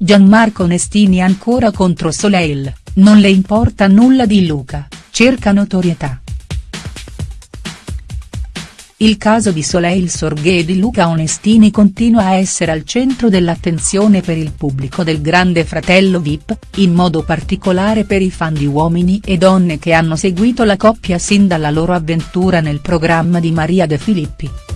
Gianmarco Onestini ancora contro Soleil, non le importa nulla di Luca, cerca notorietà. Il caso di Soleil Sorghe e di Luca Onestini continua a essere al centro dell'attenzione per il pubblico del Grande Fratello Vip, in modo particolare per i fan di uomini e donne che hanno seguito la coppia sin dalla loro avventura nel programma di Maria De Filippi.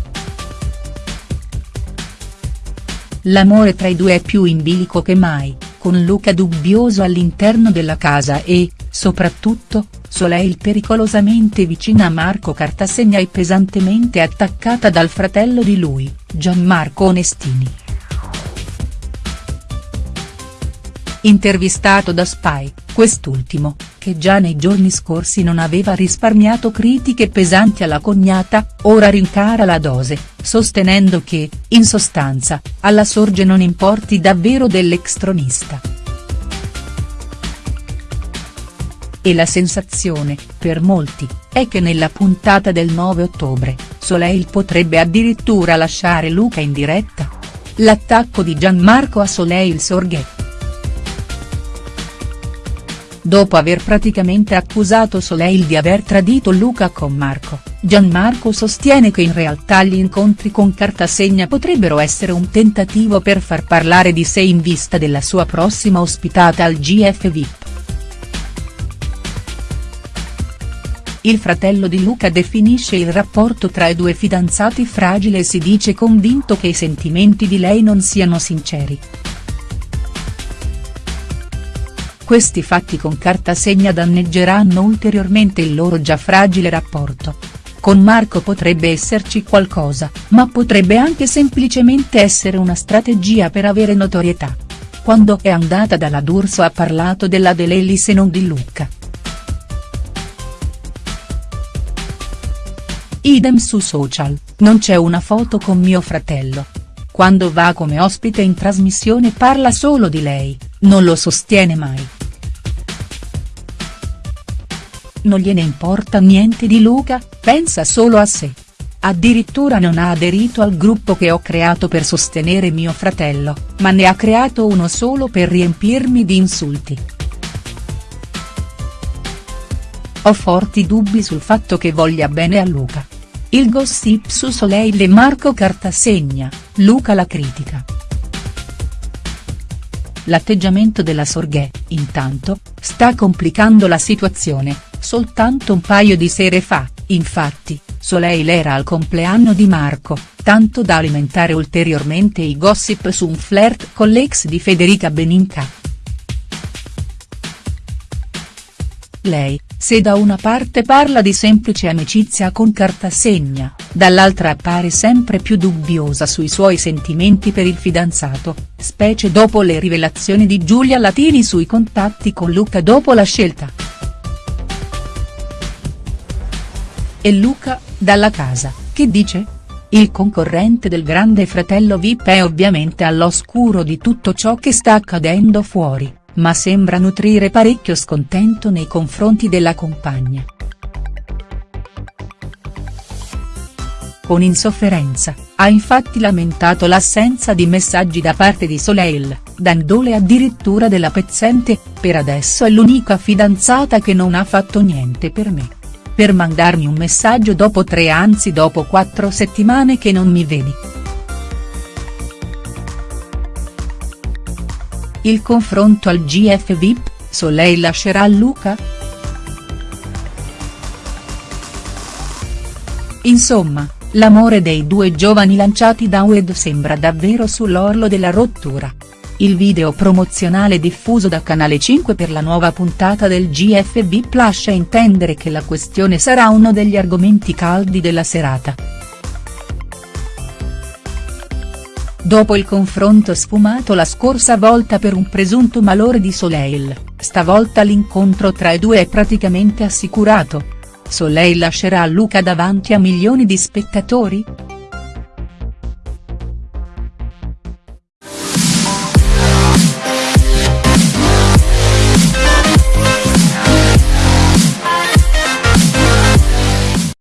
L'amore tra i due è più in bilico che mai, con Luca dubbioso all'interno della casa e, soprattutto, Soleil pericolosamente vicina a Marco Cartasegna e pesantemente attaccata dal fratello di lui, Gianmarco Onestini. Intervistato da Spy, quest'ultimo, che già nei giorni scorsi non aveva risparmiato critiche pesanti alla cognata, ora rincara la dose, sostenendo che, in sostanza, alla sorge non importi davvero dell'extronista. E la sensazione, per molti, è che nella puntata del 9 ottobre, Soleil potrebbe addirittura lasciare Luca in diretta. L'attacco di Gianmarco a Soleil Sorghe. Dopo aver praticamente accusato Soleil di aver tradito Luca con Marco, Gianmarco sostiene che in realtà gli incontri con Cartasegna potrebbero essere un tentativo per far parlare di sé in vista della sua prossima ospitata al GF VIP. Il fratello di Luca definisce il rapporto tra i due fidanzati fragile e si dice convinto che i sentimenti di lei non siano sinceri. Questi fatti con Cartasegna danneggeranno ulteriormente il loro già fragile rapporto. Con Marco potrebbe esserci qualcosa, ma potrebbe anche semplicemente essere una strategia per avere notorietà. Quando è andata dalla D'Urso ha parlato della Delellis e non di Luca. Idem su social, non c'è una foto con mio fratello. Quando va come ospite in trasmissione parla solo di lei, non lo sostiene mai. Non gliene importa niente di Luca, pensa solo a sé. Addirittura non ha aderito al gruppo che ho creato per sostenere mio fratello, ma ne ha creato uno solo per riempirmi di insulti. Ho forti dubbi sul fatto che voglia bene a Luca. Il gossip su Soleil e Marco Cartasegna, Luca la critica. L'atteggiamento della Sorghe, intanto, sta complicando la situazione, soltanto un paio di sere fa, infatti, Soleil era al compleanno di Marco, tanto da alimentare ulteriormente i gossip su un flirt con l'ex di Federica Beninca. Lei, se da una parte parla di semplice amicizia con Cartasegna, dall'altra appare sempre più dubbiosa sui suoi sentimenti per il fidanzato, specie dopo le rivelazioni di Giulia Latini sui contatti con Luca dopo la scelta. E Luca, dalla casa, che dice? Il concorrente del grande fratello Vip è ovviamente all'oscuro di tutto ciò che sta accadendo fuori ma sembra nutrire parecchio scontento nei confronti della compagna. Con insofferenza, ha infatti lamentato l'assenza di messaggi da parte di Soleil, dandole addirittura della pezzente, per adesso è l'unica fidanzata che non ha fatto niente per me. Per mandarmi un messaggio dopo tre anzi dopo quattro settimane che non mi vedi. Il confronto al GF VIP, Soleil lascerà Luca?. Insomma, l'amore dei due giovani lanciati da Wed sembra davvero sull'orlo della rottura. Il video promozionale diffuso da Canale 5 per la nuova puntata del GF VIP lascia intendere che la questione sarà uno degli argomenti caldi della serata. Dopo il confronto sfumato la scorsa volta per un presunto malore di Soleil, stavolta l'incontro tra i due è praticamente assicurato. Soleil lascerà Luca davanti a milioni di spettatori?.